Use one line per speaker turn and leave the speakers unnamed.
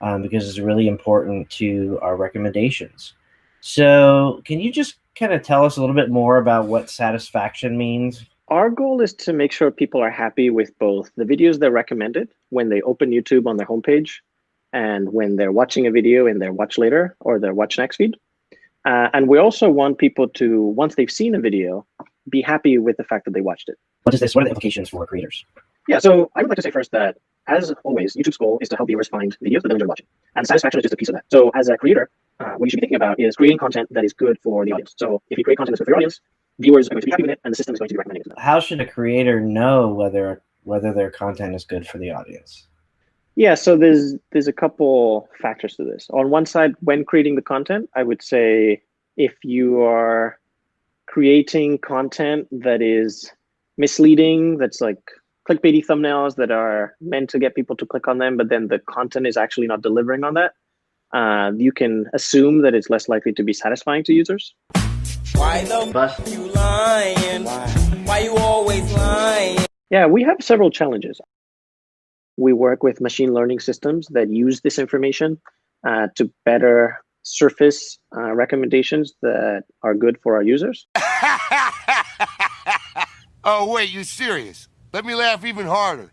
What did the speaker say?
um, because it's really important to our recommendations. So, can you just kind of tell us a little bit more about what satisfaction means?
Our goal is to make sure people are happy with both the videos they're recommended when they open YouTube on their homepage and when they're watching a video in their watch later or their watch next feed. Uh, and we also want people to, once they've seen a video, be happy with the fact that they watched it.
What is this? What are the implications for creators?
Yeah, so I would like to say first that, as always, YouTube's goal is to help viewers find videos that they enjoy watching. And satisfaction is just a piece of that. So as a creator, uh, what you should be thinking about is creating content that is good for the audience. So if you create content that's good for your audience, viewers are going to be happy with it, and the system is going to be recommending it.
How should a creator know whether whether their content is good for the audience?
Yeah, so there's there's a couple factors to this. On one side, when creating the content, I would say if you are creating content that is misleading, that's like clickbaity thumbnails that are meant to get people to click on them, but then the content is actually not delivering on that, uh, you can assume that it's less likely to be satisfying to users.
Why the bust you lying? Why? Why you always lying?
Yeah, we have several challenges. We work with machine learning systems that use this information uh, to better surface uh, recommendations that are good for our users.
oh, wait, you serious? Let me laugh even harder.